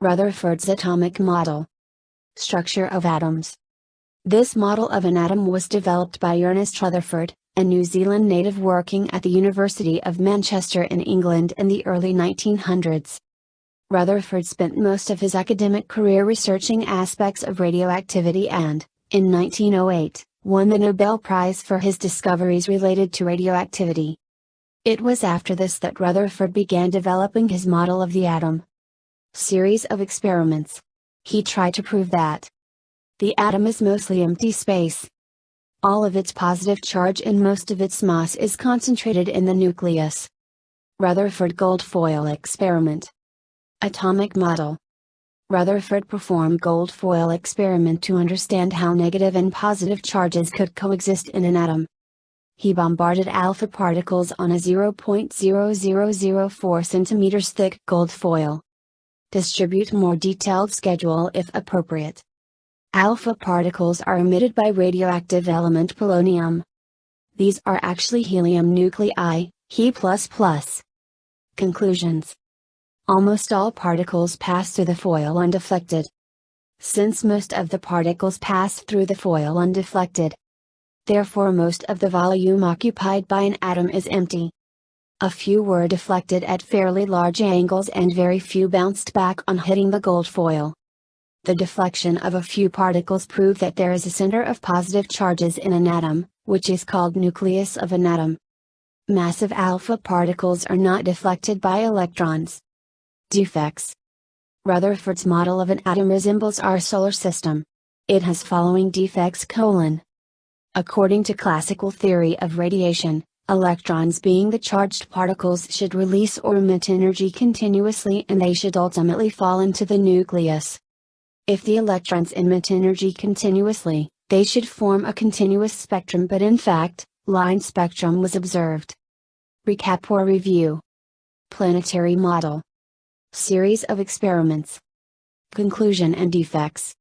Rutherford's atomic model. Structure of atoms. This model of an atom was developed by Ernest Rutherford, a New Zealand native working at the University of Manchester in England in the early 1900s. Rutherford spent most of his academic career researching aspects of radioactivity and, in 1908, won the Nobel Prize for his discoveries related to radioactivity. It was after this that Rutherford began developing his model of the atom. Series of experiments. He tried to prove that the atom is mostly empty space. All of its positive charge and most of its mass is concentrated in the nucleus. Rutherford gold foil experiment. Atomic model. Rutherford performed gold foil experiment to understand how negative and positive charges could coexist in an atom. He bombarded alpha particles on a 0.0004 cm thick gold foil. Distribute more detailed schedule if appropriate. Alpha particles are emitted by radioactive element polonium. These are actually helium nuclei, He++. Conclusions Almost all particles pass through the foil undeflected. Since most of the particles pass through the foil undeflected, therefore most of the volume occupied by an atom is empty. A few were deflected at fairly large angles and very few bounced back on hitting the gold foil. The deflection of a few particles prove that there is a center of positive charges in an atom, which is called nucleus of an atom. Massive alpha particles are not deflected by electrons. Defects Rutherford's model of an atom resembles our solar system. It has following defects colon. According to classical theory of radiation, electrons being the charged particles should release or emit energy continuously and they should ultimately fall into the nucleus. If the electrons emit energy continuously, they should form a continuous spectrum but in fact, line spectrum was observed. Recap or review. Planetary model. Series of experiments. Conclusion and defects.